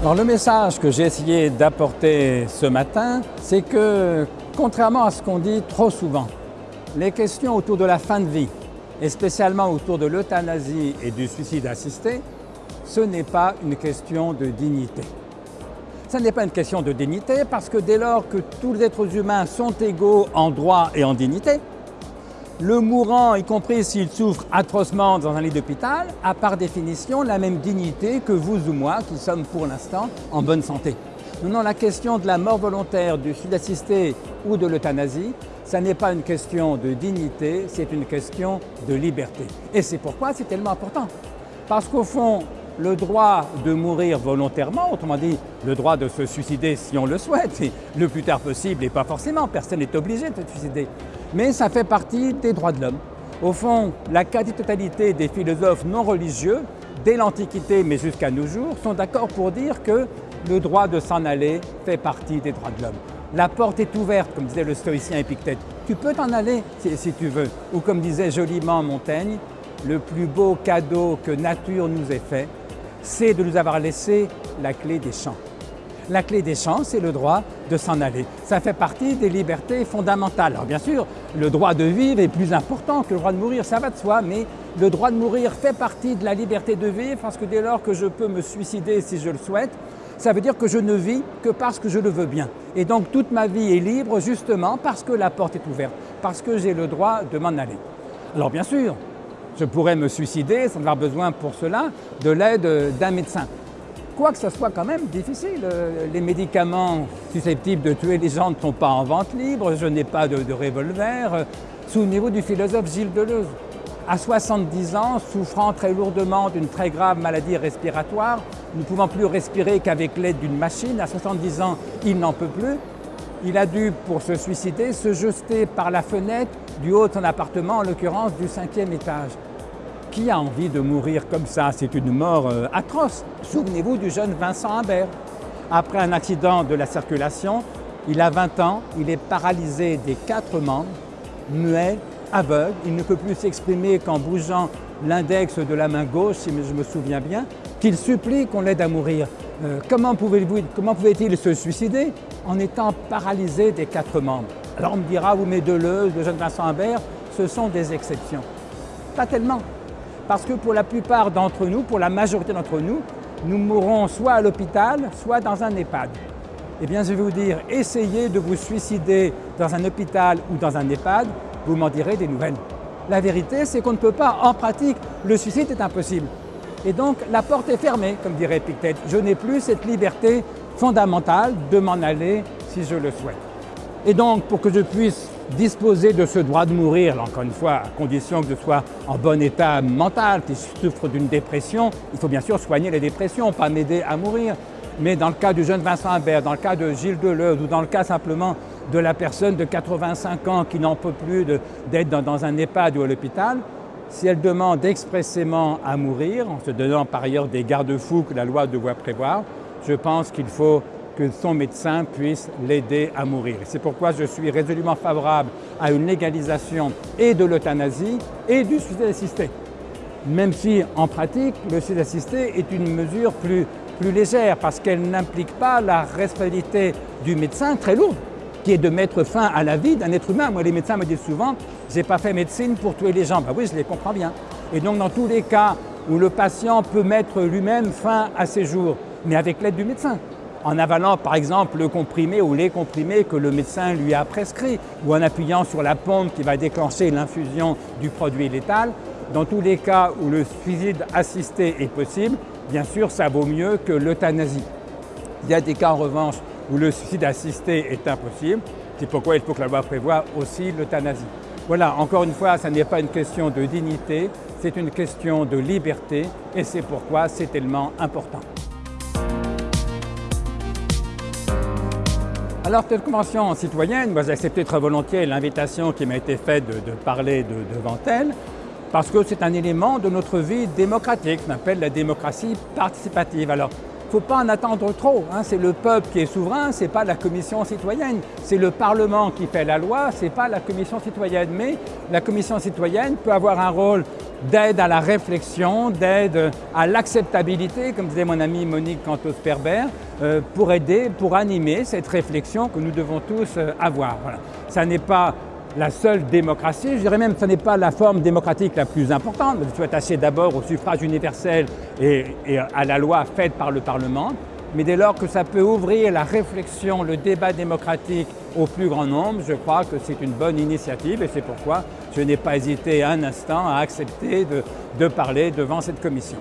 Alors le message que j'ai essayé d'apporter ce matin, c'est que contrairement à ce qu'on dit trop souvent, les questions autour de la fin de vie, et spécialement autour de l'euthanasie et du suicide assisté, ce n'est pas une question de dignité. Ce n'est pas une question de dignité parce que dès lors que tous les êtres humains sont égaux en droit et en dignité, le mourant, y compris s'il souffre atrocement dans un lit d'hôpital, a par définition la même dignité que vous ou moi qui sommes pour l'instant en bonne santé. Non, la question de la mort volontaire, du suicide assisté ou de l'euthanasie, ce n'est pas une question de dignité, c'est une question de liberté. Et c'est pourquoi c'est tellement important. Parce qu'au fond, le droit de mourir volontairement, autrement dit, le droit de se suicider si on le souhaite, le plus tard possible et pas forcément, personne n'est obligé de se suicider mais ça fait partie des droits de l'homme. Au fond, la quasi-totalité des philosophes non religieux, dès l'Antiquité mais jusqu'à nos jours, sont d'accord pour dire que le droit de s'en aller fait partie des droits de l'homme. La porte est ouverte, comme disait le stoïcien Épictète. Tu peux t'en aller si, si, tu veux. Ou comme disait joliment Montaigne, le plus beau cadeau que nature nous ait fait, c'est de nous avoir laissé la clé des champs. La clé des champs, c'est le droit de s'en aller. Ça fait partie des libertés fondamentales. Alors bien sûr, le droit de vivre est plus important que le droit de mourir, ça va de soi, mais le droit de mourir fait partie de la liberté de vivre parce que dès lors que je peux me suicider si je le souhaite, ça veut dire que je ne vis que parce que je le veux bien. Et donc toute ma vie est libre justement parce que la porte est ouverte, parce que j'ai le droit de m'en aller. Alors bien sûr, je pourrais me suicider sans avoir besoin pour cela de l'aide d'un médecin que ce soit quand même difficile. Euh, les médicaments susceptibles de tuer les gens ne sont pas en vente libre, je n'ai pas de, revolver. Souvenez-vous du philosophe Gilles Deleuze. À 70 ans, souffrant très lourdement d'une très grave maladie respiratoire, ne pouvant plus respirer qu'avec l'aide d'une machine, à 70 ans, il n'en peut plus. Il a dû, pour se suicider, se jeter par la fenêtre du haut de son appartement, en l'occurrence du cinquième étage. Qui a envie de mourir comme ça? C'est une mort euh, atroce. Souvenez-vous du jeune Vincent Humbert. Après un accident de la circulation, il a 20 ans, il est paralysé des quatre membres, muet, aveugle, il ne peut plus s'exprimer qu'en bougeant l'index de la main gauche, si je me souviens bien, qu'il supplie qu'on l'aide à mourir. Euh, comment pouvait-il se suicider En étant paralysé des quatre membres? Alors on me dira, vous mais Deleuze, le jeune Vincent Humbert, ce sont des exceptions. Pas tellement. Parce que pour la plupart d'entre nous, pour la majorité d'entre nous, nous mourrons soit à l'hôpital, soit dans un EHPAD. Eh bien, je vais vous dire, essayez de vous suicider dans un hôpital ou dans un EHPAD, vous m'en direz des nouvelles. La vérité, c'est qu'on ne peut pas, en pratique, le suicide est impossible. Et donc, la porte est fermée, comme dirait Epictète. Je n'ai plus cette liberté fondamentale de m'en aller si je le souhaite. Et donc, pour que je puisse disposer de ce droit de mourir, encore une fois, à condition que je sois en bon état mental, que je souffre d'une dépression, il faut bien sûr soigner les dépressions, pas m'aider à mourir. Mais dans le cas du jeune Vincent Humbert, dans le cas de Gilles Deleuze ou dans le cas simplement de la personne de 85 ans qui n'en peut plus d'être dans, un EHPAD ou à l'hôpital, si elle demande expressément à mourir, en se donnant par ailleurs des garde-fous que la loi doit prévoir, je pense qu'il faut que son médecin puisse l'aider à mourir. C'est pourquoi je suis résolument favorable à une légalisation et de l'euthanasie et du suicide assisté. Même si, en pratique, le suicide assisté est une mesure plus, plus légère parce qu'elle n'implique pas la responsabilité du médecin très lourde, qui est de mettre fin à la vie d'un être humain. Moi, les médecins me disent souvent « j'ai pas fait médecine pour tuer les gens ». Ben oui, je les comprends bien. Et donc, dans tous les cas où le patient peut mettre lui-même fin à ses jours, mais avec l'aide du médecin en avalant par exemple le comprimé ou les comprimés que le médecin lui a prescrit ou en appuyant sur la pompe qui va déclencher l'infusion du produit létal. Dans tous les cas où le suicide assisté est possible, bien sûr ça vaut mieux que l'euthanasie. Il y a des cas en revanche où le suicide assisté est impossible, c'est pourquoi il faut que la loi prévoie aussi l'euthanasie. Voilà, encore une fois, ce n'est pas une question de dignité, c'est une question de liberté et c'est pourquoi c'est tellement important. Alors, cette convention citoyenne, moi j'ai accepté très volontiers l'invitation qui m'a été faite de, parler devant elle, parce que c'est un élément de notre vie démocratique, qu'on appelle la démocratie participative. Ne faut pas en attendre trop, hein. c'est le peuple qui est souverain, ce n'est pas la commission citoyenne. C'est le Parlement qui fait la loi, ce n'est pas la commission citoyenne. Mais la commission citoyenne peut avoir un rôle d'aide à la réflexion, d'aide à l'acceptabilité, comme disait mon amie Monique Cantos-Perber, euh, pour aider, pour animer cette réflexion que nous devons tous euh, avoir. Ça n'est pas la seule démocratie, je dirais même que ce n'est pas la forme démocratique la plus importante. Je suis attaché d'abord au suffrage universel et, à la loi faite par le Parlement, mais dès lors que ça peut ouvrir la réflexion, le débat démocratique au plus grand nombre, je crois que c'est une bonne initiative et c'est pourquoi je n'ai pas hésité un instant à accepter de parler devant cette commission.